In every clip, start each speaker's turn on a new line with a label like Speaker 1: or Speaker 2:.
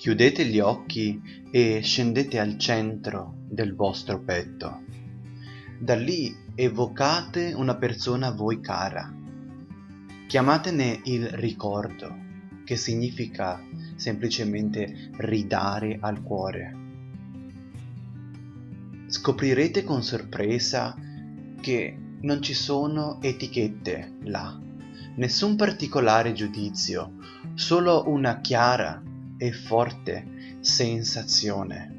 Speaker 1: Chiudete gli occhi e scendete al centro del vostro petto. Da lì evocate una persona a voi cara. Chiamatene il ricordo, che significa semplicemente ridare al cuore. Scoprirete con sorpresa che non ci sono etichette là, nessun particolare giudizio, solo una chiara e forte sensazione.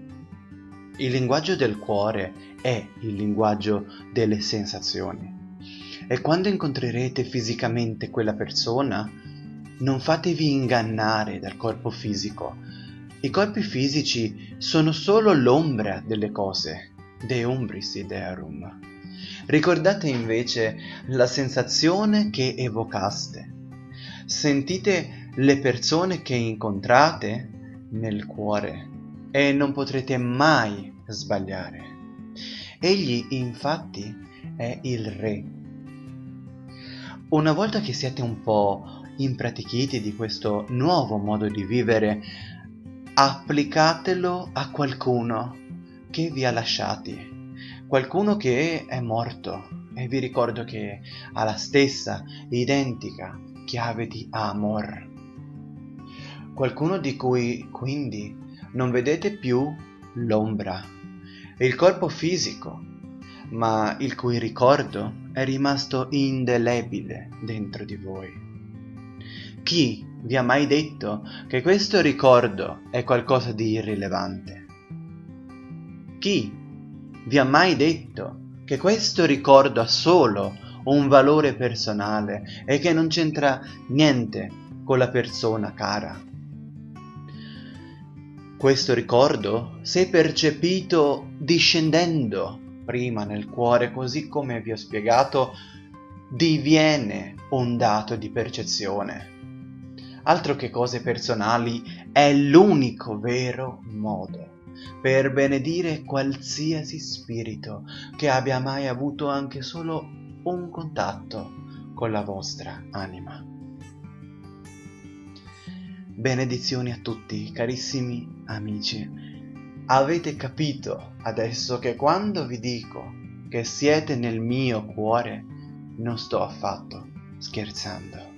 Speaker 1: Il linguaggio del cuore è il linguaggio delle sensazioni. E quando incontrerete fisicamente quella persona, non fatevi ingannare dal corpo fisico. I corpi fisici sono solo l'ombra delle cose, de umbris idearum. Ricordate invece la sensazione che evocaste. Sentite le persone che incontrate nel cuore e non potrete mai sbagliare. Egli infatti è il re. Una volta che siete un po' impratichiti di questo nuovo modo di vivere, applicatelo a qualcuno che vi ha lasciati, qualcuno che è morto e vi ricordo che ha la stessa identica chiave di amor qualcuno di cui quindi non vedete più l'ombra, il corpo fisico, ma il cui ricordo è rimasto indelebile dentro di voi. Chi vi ha mai detto che questo ricordo è qualcosa di irrilevante? Chi vi ha mai detto che questo ricordo ha solo un valore personale e che non c'entra niente con la persona cara? Questo ricordo, se percepito discendendo prima nel cuore, così come vi ho spiegato, diviene un dato di percezione. Altro che cose personali, è l'unico vero modo per benedire qualsiasi spirito che abbia mai avuto anche solo un contatto con la vostra anima. Benedizioni a tutti, carissimi amici. Avete capito adesso che quando vi dico che siete nel mio cuore, non sto affatto scherzando.